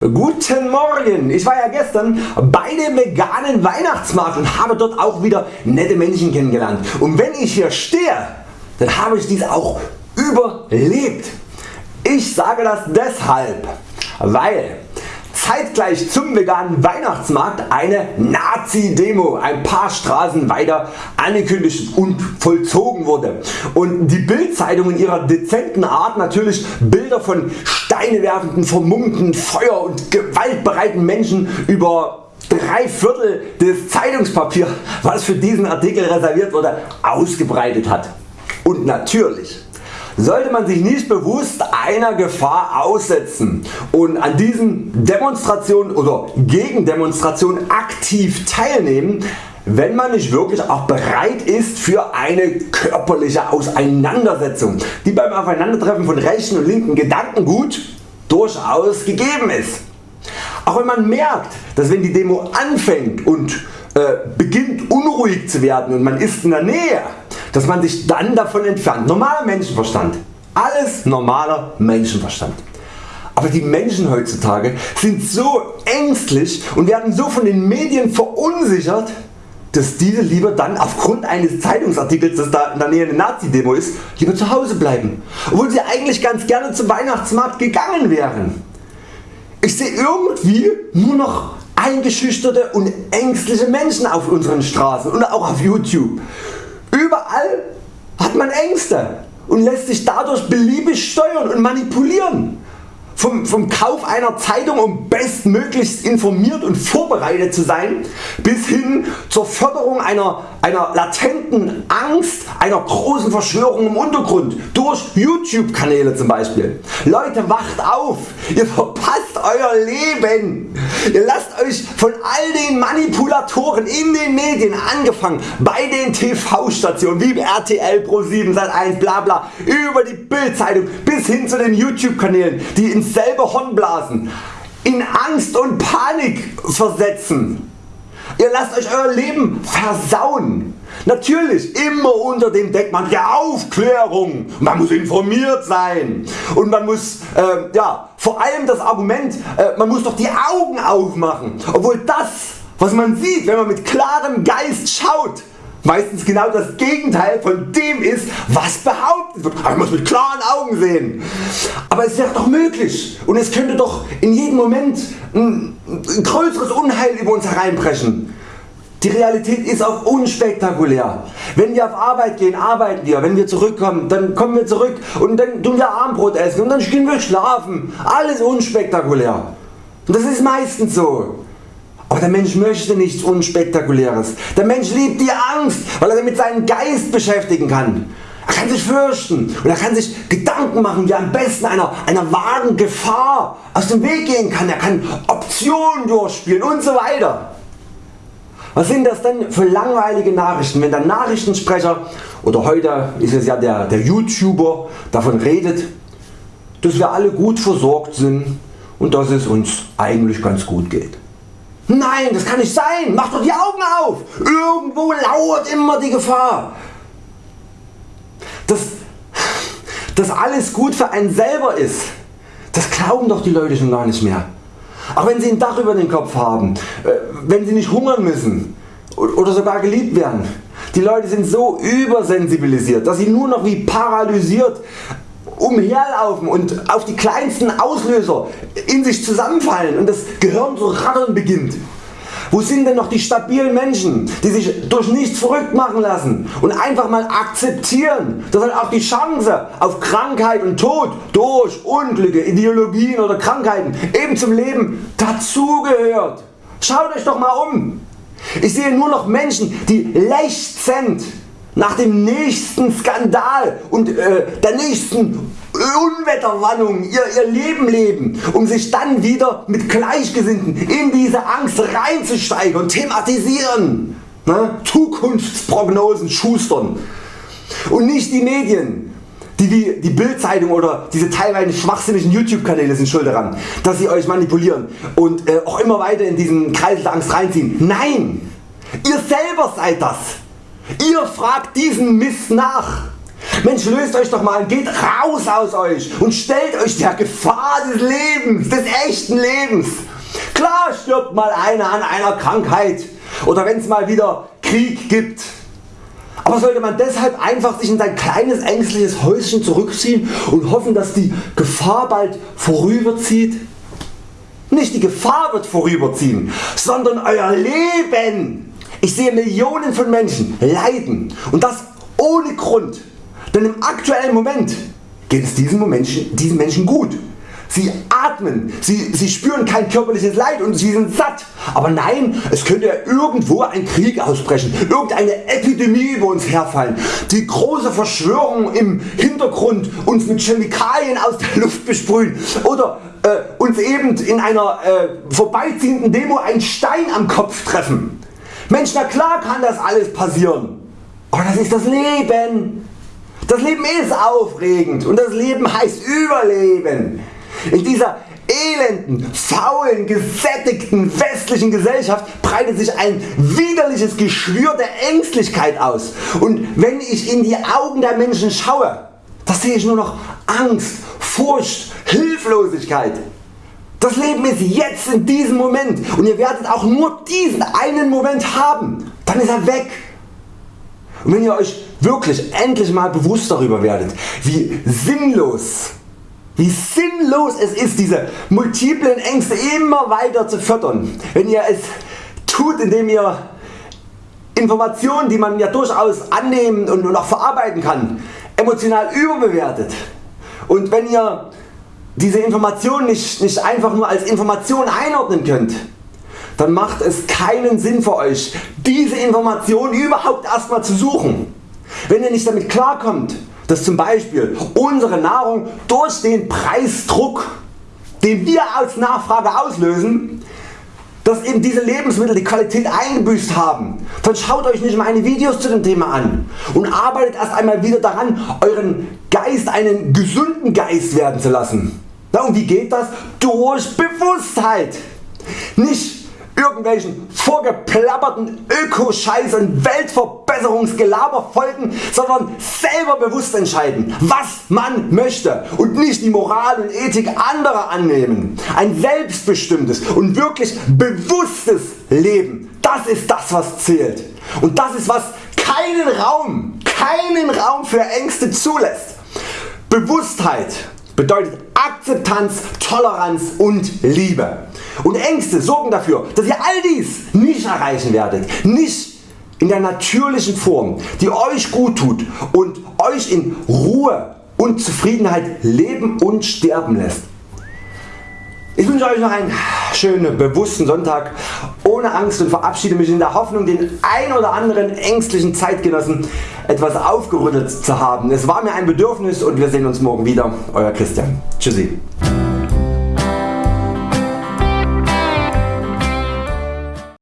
Guten Morgen! Ich war ja gestern bei dem veganen Weihnachtsmarkt und habe dort auch wieder nette Menschen kennengelernt. Und wenn ich hier stehe, dann habe ich dies auch überlebt. Ich sage das deshalb, weil zeitgleich zum veganen Weihnachtsmarkt eine Nazi-Demo ein paar Straßen weiter angekündigt und vollzogen wurde und die Bild-Zeitung in ihrer dezenten Art natürlich Bilder von steinewerfenden, vermummten, feuer- und gewaltbereiten Menschen über drei Viertel des Zeitungspapiers was für diesen Artikel reserviert wurde ausgebreitet hat. Und natürlich sollte man sich nicht bewusst einer Gefahr aussetzen und an diesen Demonstrationen oder Gegendemonstrationen aktiv teilnehmen, wenn man nicht wirklich auch bereit ist für eine körperliche Auseinandersetzung, die beim Aufeinandertreffen von rechten und linken Gedankengut durchaus gegeben ist. Auch wenn man merkt, dass wenn die Demo anfängt und äh, beginnt unruhig zu werden und man ist in der Nähe, dass man sich dann davon entfernt. Normaler Menschenverstand. Alles normaler Menschenverstand. Aber die Menschen heutzutage sind so ängstlich und werden so von den Medien verunsichert, dass diese lieber dann aufgrund eines Zeitungsartikels, dass da in der Nähe eine Nazi-Demo ist, lieber zu Hause bleiben, obwohl sie eigentlich ganz gerne zum Weihnachtsmarkt gegangen wären. Ich sehe irgendwie nur noch eingeschüchterte und ängstliche Menschen auf unseren Straßen und auch auf YouTube. Überall hat man Ängste und lässt sich dadurch beliebig steuern und manipulieren. Vom, vom Kauf einer Zeitung um bestmöglichst informiert und vorbereitet zu sein, bis hin zur Förderung einer, einer latenten Angst einer großen Verschwörung im Untergrund durch YouTube Kanäle zum Beispiel. Leute wacht auf, ihr verpasst Euer Leben. Ihr lasst Euch von all den Manipulatoren in den Medien angefangen bei den TV Stationen wie RTL Pro 7 Sat1 bla bla über die Bildzeitung bis hin zu den YouTube Kanälen die ins selbe Horn blasen, in Angst und Panik versetzen. Ihr lasst Euch Euer Leben versauen. Natürlich immer unter dem Deckmantel der Aufklärung. Man muss informiert sein und man muss äh, ja, vor allem das Argument, äh, man muss doch die Augen aufmachen, obwohl das was man sieht wenn man mit klarem Geist schaut meistens genau das Gegenteil von dem ist was behauptet wird. Man muss mit klaren Augen sehen. Aber es wäre doch möglich und es könnte doch in jedem Moment ein, ein größeres Unheil über uns hereinbrechen. Die Realität ist auch unspektakulär. Wenn wir auf Arbeit gehen, arbeiten wir. Wenn wir zurückkommen, dann kommen wir zurück und dann tun wir Abendbrot essen und dann gehen wir schlafen. Alles unspektakulär. Und das ist meistens so. Aber der Mensch möchte nichts unspektakuläres. Der Mensch liebt die Angst, weil er damit seinen Geist beschäftigen kann. Er kann sich fürchten und er kann sich Gedanken machen wie er am besten einer, einer wahren Gefahr aus dem Weg gehen kann. Er kann Optionen durchspielen und so weiter. Was sind das denn für langweilige Nachrichten, wenn der Nachrichtensprecher oder heute ist es ja der, der YouTuber davon redet, dass wir alle gut versorgt sind und dass es uns eigentlich ganz gut geht. Nein, das kann nicht sein. Mach doch die Augen auf. Irgendwo lauert immer die Gefahr. Dass, dass alles gut für einen selber ist, das glauben doch die Leute schon gar nicht mehr. Auch wenn sie ein Dach über den Kopf haben, äh, wenn sie nicht hungern müssen oder sogar geliebt werden. Die Leute sind so übersensibilisiert, dass sie nur noch wie paralysiert umherlaufen und auf die kleinsten Auslöser in sich zusammenfallen und das Gehirn zu rattern beginnt. Wo sind denn noch die stabilen Menschen, die sich durch nichts verrückt machen lassen und einfach mal akzeptieren, dass halt auch die Chance auf Krankheit und Tod durch Unglücke, Ideologien oder Krankheiten eben zum Leben dazugehört. Schaut Euch doch mal um. Ich sehe nur noch Menschen die lechzend nach dem nächsten Skandal und äh, der nächsten Unwetterwarnung ihr, ihr Leben leben, um sich dann wieder mit Gleichgesinnten in diese Angst reinzusteigen und thematisieren. Ne? Zukunftsprognosen schustern. Und nicht die Medien, die wie die Bildzeitung oder diese teilweise schwachsinnigen YouTube Kanäle sind schuld daran, dass sie Euch manipulieren und äh, auch immer weiter in diesen Kreis der Angst reinziehen. Nein! Ihr selber seid das! Ihr fragt diesen Mist nach. Mensch löst Euch doch mal geht raus aus Euch und stellt Euch der Gefahr des Lebens, des echten Lebens. Klar stirbt mal einer an einer Krankheit oder wenn es mal wieder Krieg gibt. Aber sollte man deshalb einfach sich in sein kleines ängstliches Häuschen zurückziehen und hoffen dass die Gefahr bald vorüberzieht? Nicht die Gefahr wird vorüberziehen, sondern Euer Leben. Ich sehe Millionen von Menschen leiden und das ohne Grund, denn im aktuellen Moment geht es diesen Menschen, diesen Menschen gut. Sie atmen, sie, sie spüren kein körperliches Leid und sie sind satt. Aber nein, es könnte irgendwo ein Krieg ausbrechen, irgendeine Epidemie über uns herfallen, die große Verschwörung im Hintergrund uns mit Chemikalien aus der Luft besprühen oder äh, uns eben in einer äh, vorbeiziehenden Demo einen Stein am Kopf treffen. Mensch na klar kann das alles passieren, aber das ist das Leben. Das Leben ist aufregend und das Leben heißt Überleben. In dieser elenden, faulen, gesättigten westlichen Gesellschaft breitet sich ein widerliches Geschwür der Ängstlichkeit aus und wenn ich in die Augen der Menschen schaue, da sehe ich nur noch Angst, Furcht, Hilflosigkeit. Das Leben ist jetzt in diesem Moment. Und ihr werdet auch nur diesen einen Moment haben, dann ist er weg. Und wenn ihr Euch wirklich endlich mal bewusst darüber werdet, wie sinnlos wie sinnlos es ist diese multiplen Ängste immer weiter zu fördern, wenn ihr es tut indem ihr Informationen die man ja durchaus annehmen und auch verarbeiten kann emotional überbewertet. Und wenn ihr diese Informationen nicht, nicht einfach nur als Information einordnen könnt, dann macht es keinen Sinn für Euch diese Informationen überhaupt erstmal zu suchen. Wenn ihr nicht damit klarkommt dass zum Beispiel unsere Nahrung durch den Preisdruck den wir als Nachfrage auslösen, dass eben diese Lebensmittel die Qualität eingebüßt haben, dann schaut Euch nicht meine Videos zu dem Thema an und arbeitet erst einmal wieder daran Euren Geist einen gesunden Geist werden zu lassen. Und wie geht das? Durch Bewusstheit. Nicht irgendwelchen vorgeplapperten Ökoscheiß und Weltverbesserungsgelaber folgen, sondern selber bewusst entscheiden was man möchte und nicht die Moral und Ethik anderer annehmen. Ein selbstbestimmtes und wirklich bewusstes Leben, das ist das was zählt und das ist was keinen Raum, keinen Raum für Ängste zulässt. Bewusstheit bedeutet Akzeptanz, Toleranz und Liebe. Und Ängste sorgen dafür, dass ihr all dies nicht erreichen werdet, nicht in der natürlichen Form, die Euch gut tut und Euch in Ruhe und Zufriedenheit leben und sterben lässt. Ich wünsche Euch noch einen schönen bewussten Sonntag ohne Angst und verabschiede mich in der Hoffnung den ein oder anderen ängstlichen Zeitgenossen etwas aufgerüttelt zu haben. Es war mir ein Bedürfnis und wir sehen uns morgen wieder. Euer Christian. Tschüssi.